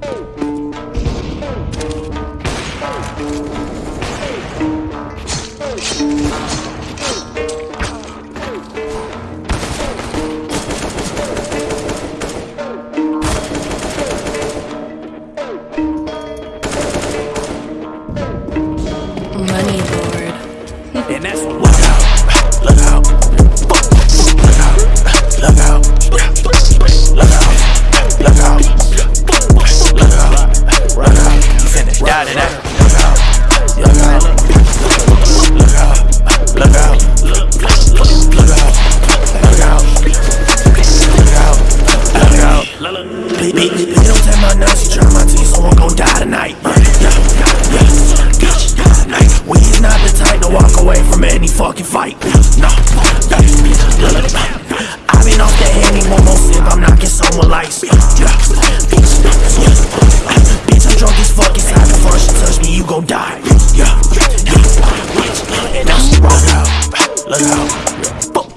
Money Lord. And that's what look out, look out, Please, please, please don't take my nuts, you try my teeth, someone gon' die tonight. Yeah, yeah, yeah. We is not the type to walk away from any fucking fight. No, I been off that henny, one more sip, I'm knocking someone lights. Yeah, bitch, yeah. I'm drunk as fuck. Time to first you touch me, you gon' die. Yeah, yeah, bitch, and I'm look out, look out.